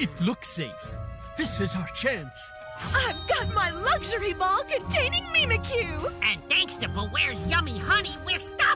It looks safe. This is our chance. I've got my luxury ball containing Mimikyu! And thanks to Bewear's yummy honey, we're stuck